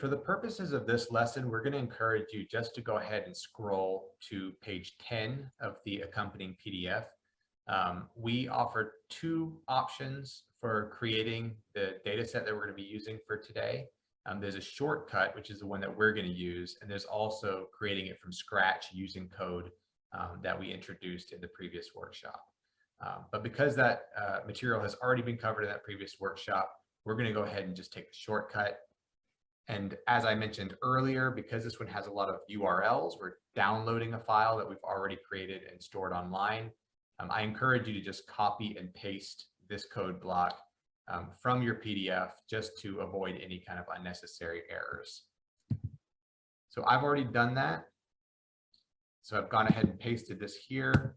For the purposes of this lesson, we're going to encourage you just to go ahead and scroll to page 10 of the accompanying PDF. Um, we offer two options for creating the data set that we're going to be using for today. Um, there's a shortcut, which is the one that we're going to use, and there's also creating it from scratch using code um, that we introduced in the previous workshop. Um, but because that uh, material has already been covered in that previous workshop, we're going to go ahead and just take the shortcut. And as I mentioned earlier, because this one has a lot of URLs, we're downloading a file that we've already created and stored online. Um, I encourage you to just copy and paste this code block um, from your PDF just to avoid any kind of unnecessary errors. So I've already done that. So I've gone ahead and pasted this here.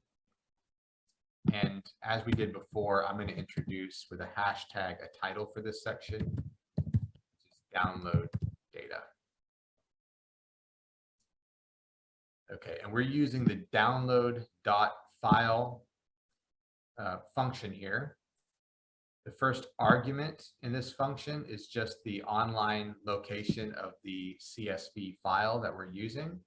And as we did before, I'm going to introduce with a hashtag a title for this section, download Okay, and we're using the download dot file uh, function here. The first argument in this function is just the online location of the CSV file that we're using.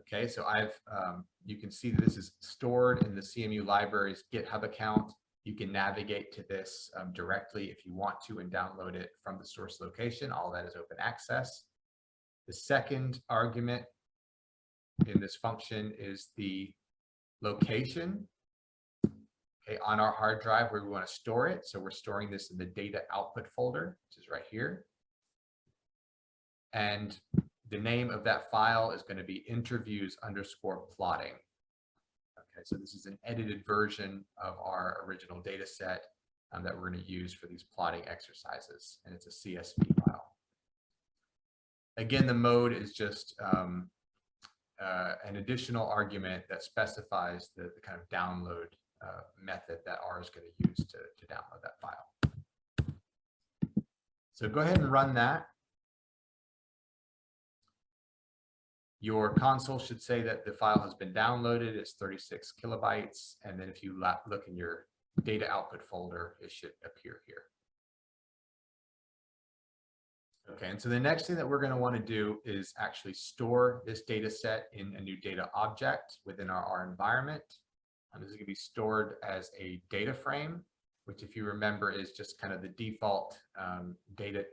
Okay, so I've, um, you can see this is stored in the CMU library's GitHub account. You can navigate to this um, directly if you want to and download it from the source location. All that is open access. The second argument in this function is the location okay, on our hard drive where we want to store it. So we're storing this in the data output folder, which is right here. And the name of that file is going to be interviews underscore plotting. Okay, so this is an edited version of our original data set um, that we're going to use for these plotting exercises, and it's a CSV file. Again, the mode is just um, uh, an additional argument that specifies the, the kind of download uh, method that R is going to use to, to download that file. So go ahead and run that. Your console should say that the file has been downloaded. It's 36 kilobytes. And then if you look in your data output folder, it should appear here. Okay, and so the next thing that we're going to want to do is actually store this data set in a new data object within our R environment. And this is going to be stored as a data frame, which if you remember is just kind of the default um, data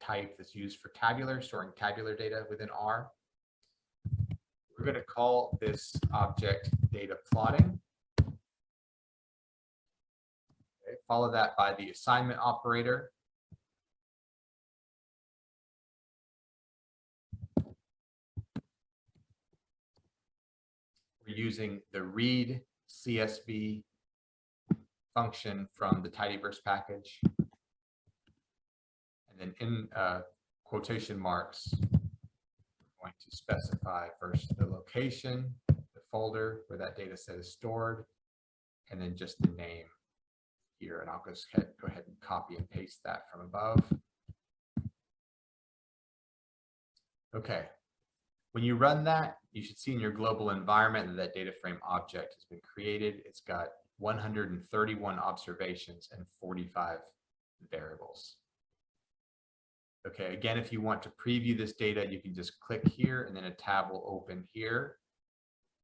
type that's used for tabular, storing tabular data within R. We're going to call this object data plotting. Okay, follow that by the assignment operator. Using the read CSV function from the tidyverse package. And then in uh, quotation marks, we're going to specify first the location, the folder where that data set is stored, and then just the name here. And I'll just go ahead and copy and paste that from above. Okay. When you run that, you should see in your global environment that that data frame object has been created. It's got 131 observations and 45 variables. Okay, again, if you want to preview this data, you can just click here and then a tab will open here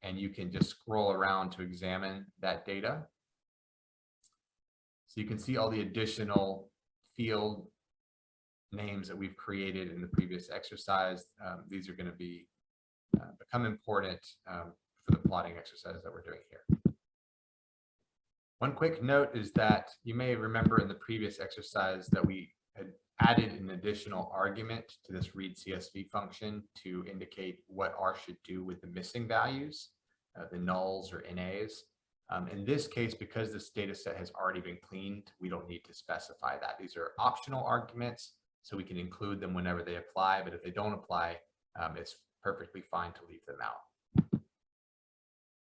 and you can just scroll around to examine that data. So you can see all the additional field names that we've created in the previous exercise. Um, these are going to be uh, become important um, for the plotting exercise that we're doing here. One quick note is that you may remember in the previous exercise that we had added an additional argument to this read CSV function to indicate what R should do with the missing values, uh, the nulls or NAs. Um, in this case, because this data set has already been cleaned, we don't need to specify that. These are optional arguments, so we can include them whenever they apply, but if they don't apply, um, it's perfectly fine to leave them out.